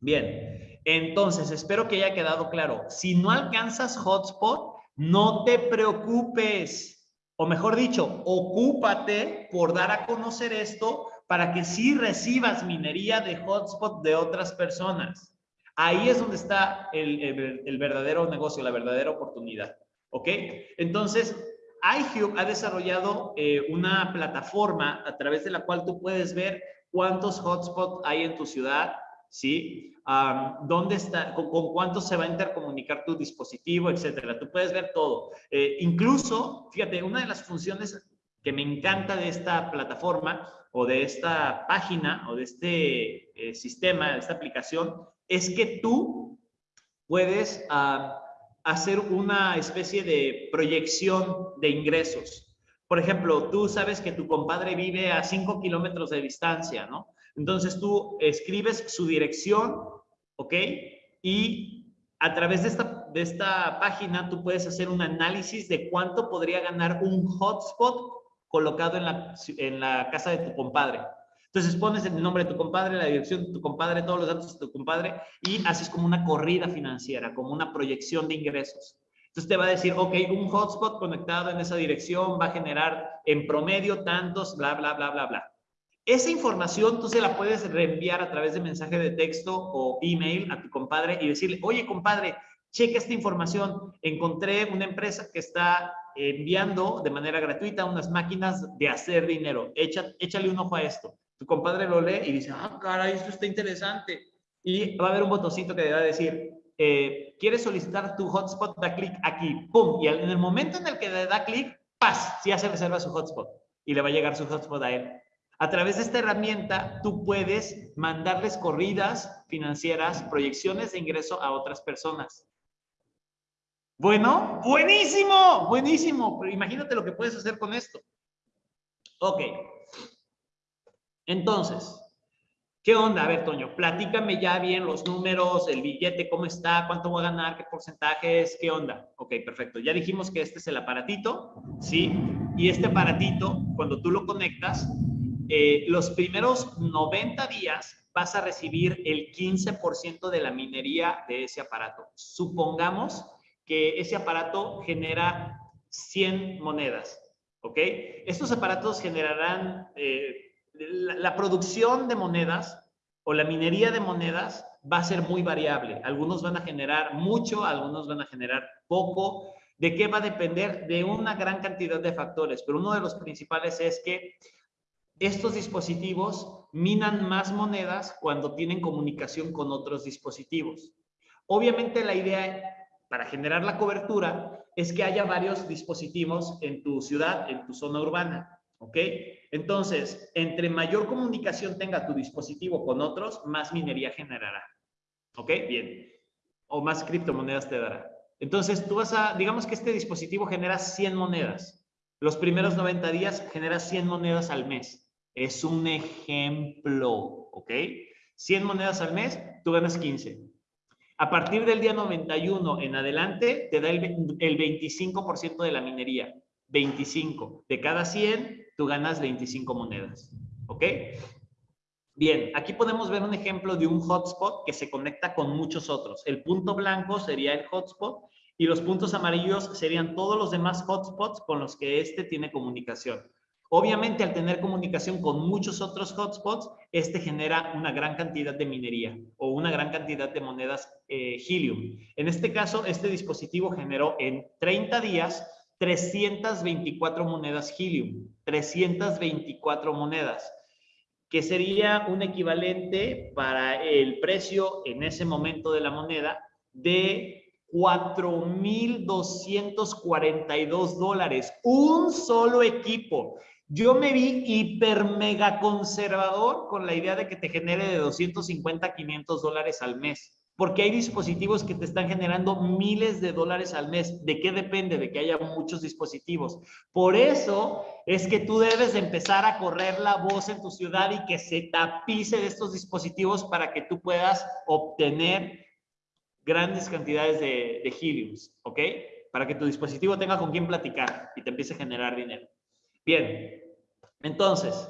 Bien, entonces espero que haya quedado claro. Si no alcanzas hotspot, no te preocupes. O mejor dicho, ocúpate por dar a conocer esto para que sí recibas minería de hotspot de otras personas. Ahí es donde está el, verdadero negocio, la verdadera oportunidad. ¿Ok? Entonces, iHube ha desarrollado eh, una plataforma a través de la cual tú puedes ver cuántos hotspots hay en tu ciudad, ¿sí? ¿Dónde está? Con, cuánto se va a intercomunicar tu dispositivo, etcétera? Tú puedes ver todo. Eh, incluso, fíjate, una de las funciones que me encanta de esta plataforma o de esta página o de este eh, sistema, de esta aplicación, es que tú puedes hacer una especie de proyección de ingresos. Por ejemplo, tú sabes que tu compadre vive a 5 kilómetros de distancia, ¿no? Entonces tú escribes su dirección, ¿ok? Y a través de esta, de esta página tú puedes hacer un análisis de cuánto podría ganar un hotspot colocado en la, en la casa de tu compadre. Entonces pones el nombre de tu compadre, la dirección de tu compadre, todos los datos de tu compadre y haces como una corrida financiera, como una proyección de ingresos. Entonces te va a decir, ok, un hotspot conectado en esa dirección va a generar en promedio tantos, bla, bla, bla, bla, bla. Esa información tú se la puedes reenviar a través de mensaje de texto o email a tu compadre y decirle, oye compadre, checa esta información. Encontré una empresa que está enviando de manera gratuita unas máquinas de hacer dinero. Echa, échale un ojo a esto. Tu compadre lo lee y dice, ah, caray, esto está interesante. Y va a haber un botoncito que le va a decir, eh, ¿quieres solicitar tu hotspot? Da clic aquí, ¡pum! Y en el momento en el que le da clic, ¡paz! Ya se reserva su hotspot y le va a llegar su hotspot a él. A través de esta herramienta, tú puedes mandarles corridas financieras, proyecciones de ingreso a otras personas. Bueno, buenísimo, buenísimo. Pero imagínate lo que puedes hacer con esto. Ok. Entonces, ¿qué onda? A ver, Toño, platícame ya bien los números, el billete, cómo está, cuánto voy a ganar, qué porcentaje es, qué onda. Ok, perfecto. Ya dijimos que este es el aparatito, ¿sí? Y este aparatito, cuando tú lo conectas, eh, los primeros 90 días vas a recibir el 15% de la minería de ese aparato. Supongamos que ese aparato genera 100 monedas, ¿ok? Estos aparatos generarán, eh, la, producción de monedas o la minería de monedas va a ser muy variable. Algunos van a generar mucho, algunos van a generar poco. ¿De qué va a depender? De una gran cantidad de factores, pero uno de los principales es que estos dispositivos minan más monedas cuando tienen comunicación con otros dispositivos. Obviamente la idea para generar la cobertura es que haya varios dispositivos en tu ciudad, en tu zona urbana. ¿Ok? Entonces, entre mayor comunicación tenga tu dispositivo con otros, más minería generará. ¿Ok? Bien. O más criptomonedas te dará. Entonces, tú vas a, digamos que este dispositivo genera 100 monedas. Los primeros 90 días genera 100 monedas al mes. Es un ejemplo, ¿ok? 100 monedas al mes, tú ganas 15. A partir del día 91 en adelante, te da el, 25% de la minería. 25. De cada 100, tú ganas 25 monedas. ¿Ok? Bien, aquí podemos ver un ejemplo de un hotspot que se conecta con muchos otros. El punto blanco sería el hotspot Y los puntos amarillos serían todos los demás hotspots con los que este tiene comunicación. Obviamente, al tener comunicación con muchos otros hotspots, este genera una gran cantidad de minería o una gran cantidad de monedas eh, Helium. En este caso, este dispositivo generó en 30 días 324 monedas Helium, 324 monedas, que sería un equivalente para el precio en ese momento de la moneda de 4.242 dólares. Un solo equipo. Yo me vi hiper mega conservador con la idea de que te genere de 250 a 500 dólares al mes. Porque hay dispositivos que te están generando miles de dólares al mes. ¿De qué depende? De que haya muchos dispositivos. Por eso es que tú debes empezar a correr la voz en tu ciudad y que se tapice de estos dispositivos para que tú puedas obtener grandes cantidades de, de heliums, ¿ok? Para que tu dispositivo tenga con quién platicar y te empiece a generar dinero. Bien, entonces,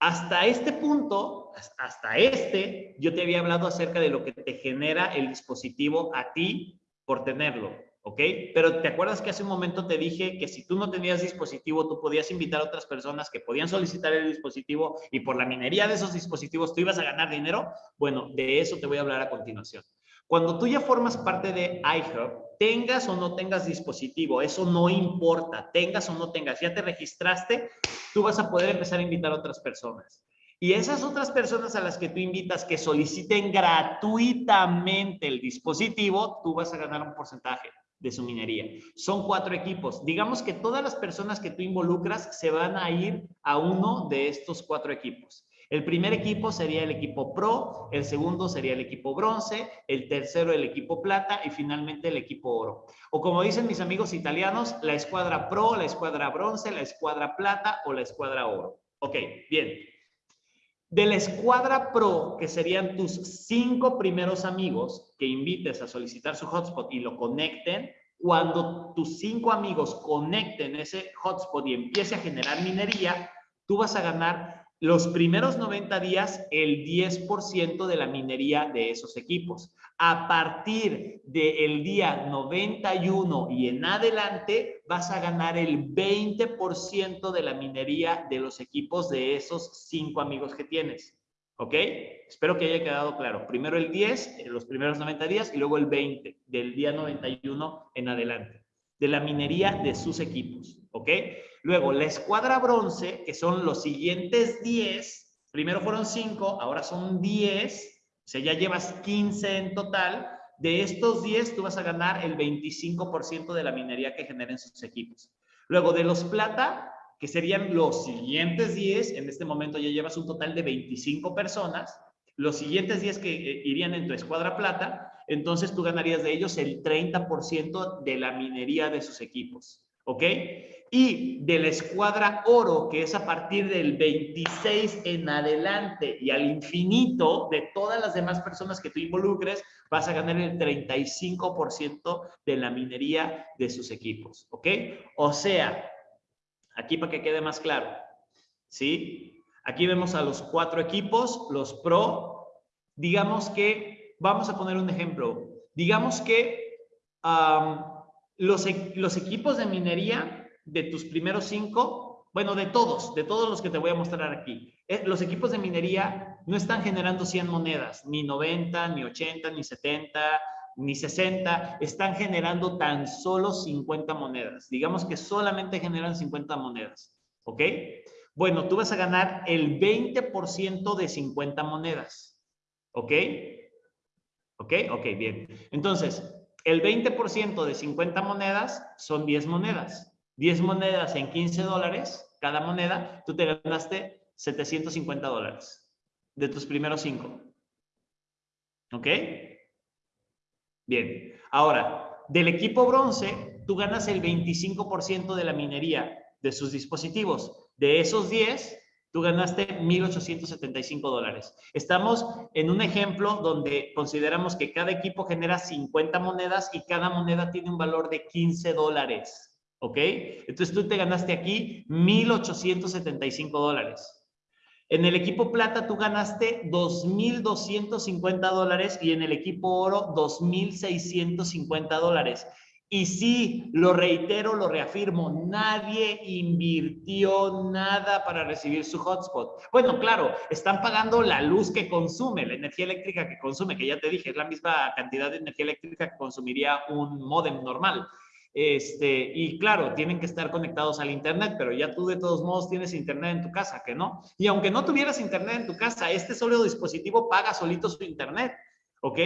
hasta este punto, hasta este, yo te había hablado acerca de lo que te genera el dispositivo a ti por tenerlo, ¿ok? Pero te acuerdas que hace un momento te dije que si tú no tenías dispositivo, tú podías invitar a otras personas que podían solicitar el dispositivo y por la minería de esos dispositivos tú ibas a ganar dinero. Bueno, de eso te voy a hablar a continuación. Cuando tú ya formas parte de iHub, tengas o no tengas dispositivo, eso no importa, tengas o no tengas, ya te registraste, tú vas a poder empezar a invitar a otras personas. Y esas otras personas a las que tú invitas que soliciten gratuitamente el dispositivo, tú vas a ganar un porcentaje de su minería. Son cuatro equipos. Digamos que todas las personas que tú involucras se van a ir a uno de estos cuatro equipos. El primer equipo sería el equipo pro, el segundo sería el equipo bronce, el tercero el equipo plata y finalmente el equipo oro. O como dicen mis amigos italianos, la escuadra pro, la escuadra bronce, la escuadra plata o la escuadra oro. Ok, bien. De la escuadra pro, que serían tus cinco primeros amigos que invites a solicitar su hotspot y lo conecten, cuando tus cinco amigos conecten ese hotspot y empiece a generar minería, tú vas a ganar los primeros 90 días el 10% de la minería de esos equipos. A partir del día 91 y en adelante vas a ganar el 20% de la minería de los equipos de esos cinco amigos que tienes. ¿Ok? Espero que haya quedado claro. Primero el 10, los primeros 90 días, y luego el 20 del día 91 en adelante. De la minería de sus equipos. ¿Ok? Luego, la escuadra bronce, que son los siguientes 10, primero fueron 5, ahora son 10, o sea, ya llevas 15 en total. De estos 10, tú vas a ganar el 25% de la minería que generen sus equipos. Luego, de los plata, que serían los siguientes 10, en este momento ya llevas un total de 25 personas, los siguientes 10 que eh, irían en tu escuadra plata, entonces tú ganarías de ellos el 30% de la minería de sus equipos. ¿Ok? Y de la escuadra oro, que es a partir del 26 en adelante y al infinito de todas las demás personas que tú involucres, vas a ganar el 35% de la minería de sus equipos. ¿Ok? O sea, aquí para que quede más claro, ¿sí? Aquí vemos a los cuatro equipos, los pro. Digamos que, vamos a poner un ejemplo. Digamos que los, e, los equipos de minería de tus primeros cinco, bueno, de todos, de todos los que te voy a mostrar aquí, eh, los equipos de minería no están generando 100 monedas, ni 90, ni 80, ni 70, ni 60, están generando tan solo 50 monedas. Digamos que solamente generan 50 monedas, ¿ok? Bueno, tú vas a ganar el 20% de 50 monedas, ¿ok? ¿Ok? Ok, bien. Entonces, el 20% de 50 monedas son 10 monedas. 10 monedas en 15 dólares, cada moneda, tú te ganaste 750 dólares de tus primeros 5. ¿Ok? Bien. Ahora, del equipo bronce, tú ganas el 25% de la minería de sus dispositivos. De esos 10, tú ganaste 1.875 dólares. Estamos en un ejemplo donde consideramos que cada equipo genera 50 monedas y cada moneda tiene un valor de 15 dólares. ¿Ok? Entonces tú te ganaste aquí 1.875 dólares. En el equipo plata tú ganaste 2.250 dólares y en el equipo oro 2.650 dólares. Y sí, lo reitero, lo reafirmo, nadie invirtió nada para recibir su hotspot. Bueno, claro, están pagando la luz que consume, la energía eléctrica que consume, que ya te dije, es la misma cantidad de energía eléctrica que consumiría un modem normal. Este, y claro, tienen que estar conectados al Internet, pero ya tú de todos modos tienes Internet en tu casa, ¿que no? Y aunque no tuvieras Internet en tu casa, este solo dispositivo paga solito su Internet. ¿Ok?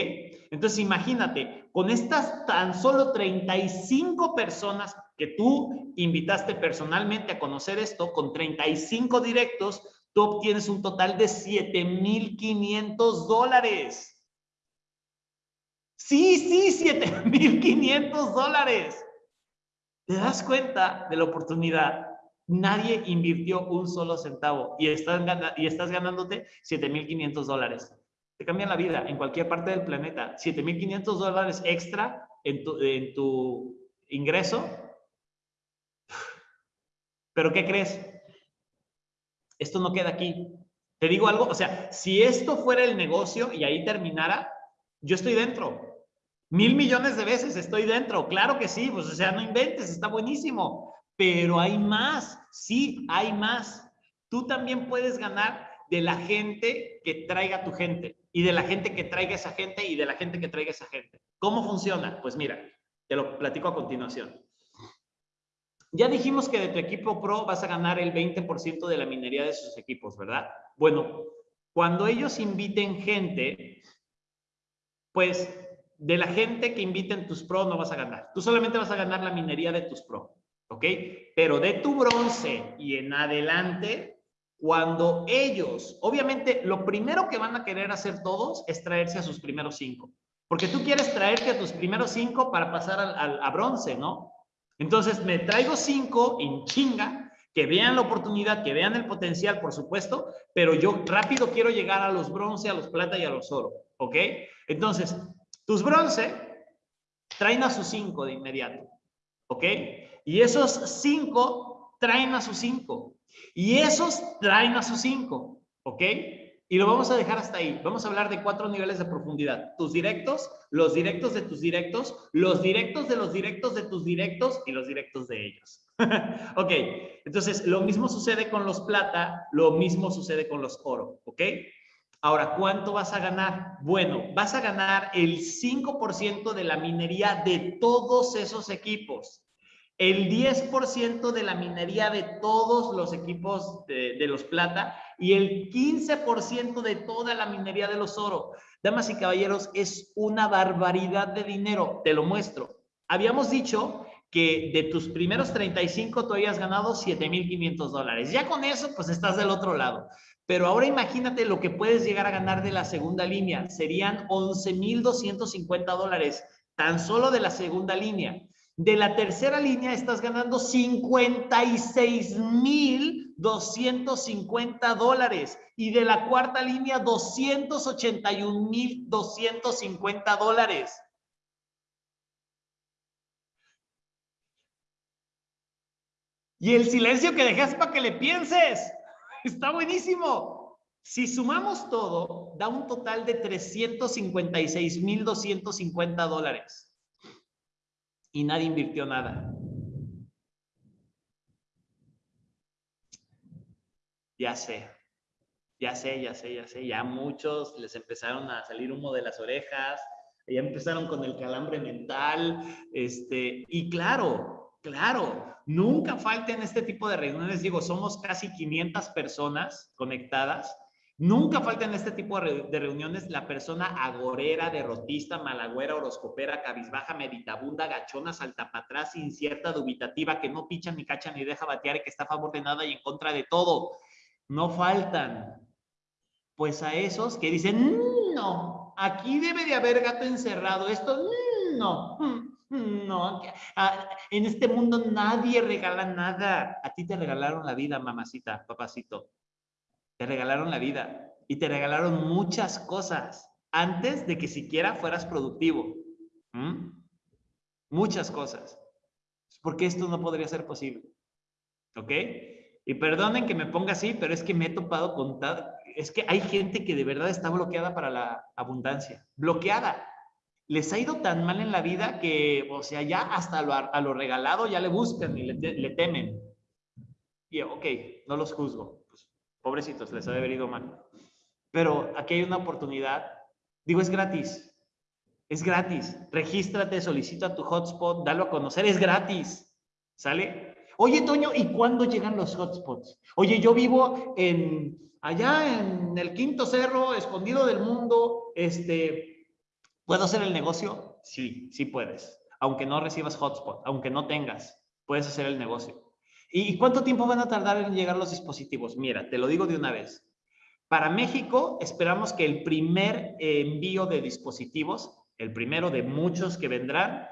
Entonces imagínate, con estas tan solo 35 personas que tú invitaste personalmente a conocer esto, con 35 directos, tú obtienes un total de 7,500 dólares. Sí, sí, 7,500 dólares. ¿Te das cuenta de la oportunidad? Nadie invirtió un solo centavo y estás, y estás ganándote 7,500 dólares te cambian la vida en cualquier parte del planeta. 7.500 dólares extra en tu, en tu ingreso. Pero ¿qué crees? Esto no queda aquí. Te digo algo, o sea, si esto fuera el negocio y ahí terminara, yo estoy dentro. Mil millones de veces estoy dentro. Claro que sí, pues o sea, no inventes, está buenísimo. Pero hay más, sí, hay más. Tú también puedes ganar de la gente que traiga tu gente y de la gente que traiga esa gente y de la gente que traiga esa gente. ¿Cómo funciona? Pues mira, te lo platico a continuación. Ya dijimos que de tu equipo pro vas a ganar el 20% de la minería de sus equipos, ¿verdad? Bueno, cuando ellos inviten gente, pues de la gente que inviten tus pro no vas a ganar. Tú solamente vas a ganar la minería de tus pro, ¿ok? Pero de tu bronce y en adelante, cuando ellos, obviamente, lo primero que van a querer hacer todos es traerse a sus primeros cinco. Porque tú quieres traerte a tus primeros cinco para pasar al, a bronce, ¿no? Entonces, me traigo cinco en chinga, que vean la oportunidad, que vean el potencial, por supuesto, pero yo rápido quiero llegar a los bronce, a los plata y a los oro, ¿ok? Entonces, tus bronce traen a sus cinco de inmediato, ¿ok? Y esos cinco traen a sus cinco. Y esos traen a sus cinco, ¿ok? Y lo vamos a dejar hasta ahí. Vamos a hablar de cuatro niveles de profundidad. Tus directos, los directos de tus directos, los directos de los directos de tus directos y los directos de ellos. (laughs) ok, entonces lo mismo sucede con los plata, lo mismo sucede con los oro, ¿ok? Ahora, ¿cuánto vas a ganar? Bueno, vas a ganar el 5% de la minería de todos esos equipos el 10% de la minería de todos los equipos de, los plata y el 15% de toda la minería de los oro. Damas y caballeros, es una barbaridad de dinero. Te lo muestro. Habíamos dicho que de tus primeros 35 tú habías ganado 7,500 dólares. Ya con eso, pues estás del otro lado. Pero ahora imagínate lo que puedes llegar a ganar de la segunda línea. Serían 11,250 dólares, tan solo de la segunda línea. De la tercera línea estás ganando 56,250 dólares. Y de la cuarta línea, 281,250 dólares. Y el silencio que dejas para que le pienses. Está buenísimo. Si sumamos todo, da un total de 356,250 dólares y nadie invirtió nada. Ya sé, ya sé, ya sé, ya sé, ya muchos les empezaron a salir humo de las orejas, ya empezaron con el calambre mental, este, y claro, claro, nunca falten este tipo de reuniones, digo, somos casi 500 personas conectadas, Nunca falta en este tipo de reuniones la persona agorera, derrotista, malagüera, horoscopera, cabizbaja, meditabunda, gachona, saltapatrás, incierta, dubitativa, que no picha ni cacha ni deja batear y que está a favor de nada y en contra de todo. No faltan. Pues a esos que dicen, no, aquí debe de haber gato encerrado, esto, no, (laughs) no, en este mundo nadie regala nada. A ti te regalaron la vida, mamacita, papacito. Te regalaron la vida y te regalaron muchas cosas antes de que siquiera fueras productivo. Muchas cosas. Porque esto no podría ser posible. ¿Ok? Y perdonen que me ponga así, pero es que me he topado con. Es que hay gente que de verdad está bloqueada para la abundancia. Bloqueada. Les ha ido tan mal en la vida que, o sea, ya hasta a lo regalado ya le buscan y le, temen. Y ok, no los juzgo. Pues, pobrecitos, les ha de haber ido mal. Pero aquí hay una oportunidad. Digo, es gratis. Es gratis. Regístrate, solicita tu hotspot, dalo a conocer, es gratis. ¿Sale? Oye, Toño, ¿y cuándo llegan los hotspots? Oye, yo vivo en allá en el quinto cerro, escondido del mundo, este, ¿puedo hacer el negocio? Sí, sí puedes. Aunque no recibas hotspot, aunque no tengas, puedes hacer el negocio. ¿Y cuánto tiempo van a tardar en llegar los dispositivos? Mira, te lo digo de una vez. Para México, esperamos que el primer envío de dispositivos el primero de muchos que vendrán,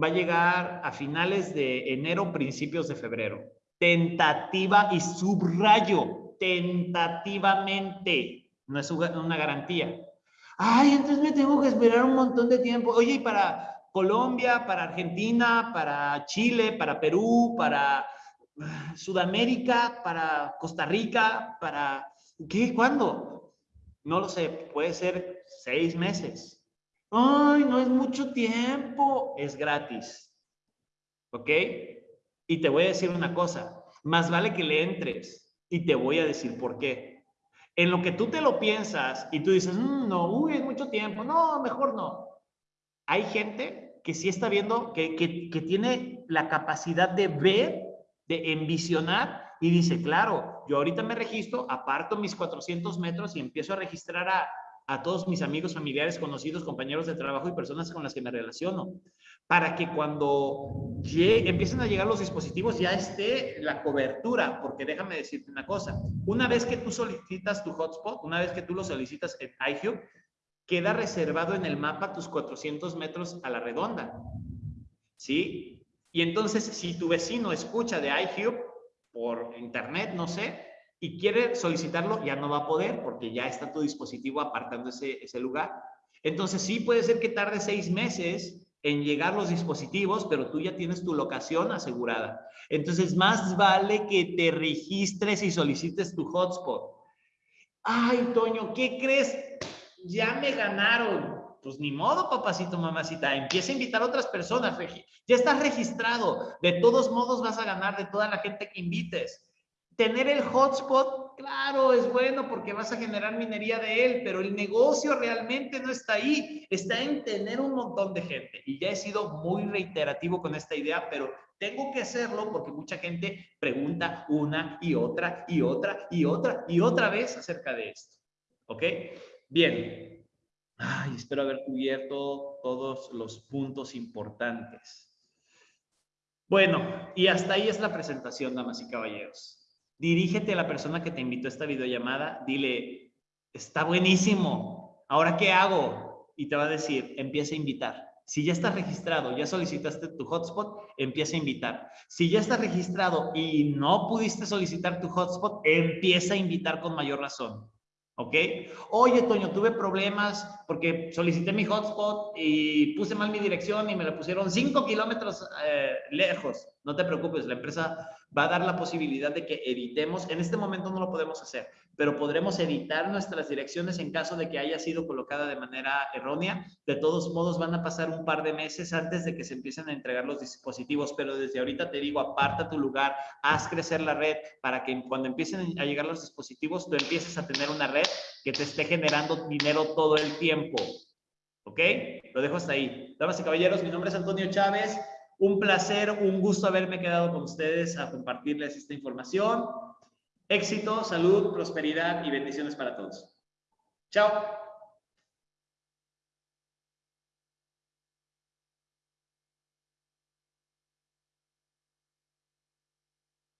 va a llegar a finales de enero, principios de febrero. Tentativa y subrayo, tentativamente, no es una garantía. Ay, entonces me tengo que esperar un montón de tiempo. Oye, y para Colombia, para Argentina, para Chile, para Perú, para Sudamérica, para Costa Rica, para... ¿Qué? ¿Cuándo? No lo sé, puede ser seis meses, Ay, no es mucho tiempo. Es gratis. ¿Ok? Y te voy a decir una cosa. Más vale que le entres. Y te voy a decir por qué. En lo que tú te lo piensas y tú dices, mm, no, uy, es mucho tiempo. No, mejor no. Hay gente que sí está viendo, que, que, que tiene la capacidad de ver, de envisionar y dice, claro, yo ahorita me registro, aparto mis 400 metros y empiezo a registrar a a todos mis amigos, familiares, conocidos, compañeros de trabajo y personas con las que me relaciono, para que cuando empiecen a llegar los dispositivos ya esté la cobertura, porque déjame decirte una cosa, una vez que tú solicitas tu hotspot, una vez que tú lo solicitas en iHub, queda reservado en el mapa tus 400 metros a la redonda, ¿sí? Y entonces, si tu vecino escucha de iHub por internet, no sé, y quiere solicitarlo, ya no va a poder porque ya está tu dispositivo apartando ese, ese lugar. Entonces sí puede ser que tarde seis meses en llegar los dispositivos, pero tú ya tienes tu locación asegurada. Entonces más vale que te registres y solicites tu hotspot. Ay, Toño, ¿qué crees? Ya me ganaron. Pues ni modo, papacito, mamacita. Empieza a invitar a otras personas. Ya estás registrado. De todos modos vas a ganar de toda la gente que invites. Tener el hotspot, claro, es bueno porque vas a generar minería de él, pero el negocio realmente no está ahí, está en tener un montón de gente. Y ya he sido muy reiterativo con esta idea, pero tengo que hacerlo porque mucha gente pregunta una y otra y otra y otra y otra vez acerca de esto. ¿Ok? Bien. Ay, espero haber cubierto todos los puntos importantes. Bueno, y hasta ahí es la presentación, damas y caballeros dirígete a la persona que te invitó a esta videollamada, dile, está buenísimo, ¿ahora qué hago? Y te va a decir, empieza a invitar. Si ya estás registrado, ya solicitaste tu hotspot, empieza a invitar. Si ya estás registrado y no pudiste solicitar tu hotspot, empieza a invitar con mayor razón. ¿Ok? Oye, Toño, tuve problemas porque solicité mi hotspot y puse mal mi dirección y me la pusieron 5 kilómetros eh, lejos. No te preocupes, la empresa va a dar la posibilidad de que editemos. En este momento no lo podemos hacer, pero podremos editar nuestras direcciones en caso de que haya sido colocada de manera errónea. De todos modos, van a pasar un par de meses antes de que se empiecen a entregar los dispositivos, pero desde ahorita te digo, aparta tu lugar, haz crecer la red para que cuando empiecen a llegar los dispositivos, tú empieces a tener una red que te esté generando dinero todo el tiempo. ¿Ok? Lo dejo hasta ahí. Damas y caballeros, mi nombre es Antonio Chávez. Un placer, un gusto haberme quedado con ustedes a compartirles esta información. Éxito, salud, prosperidad y bendiciones para todos. Chao.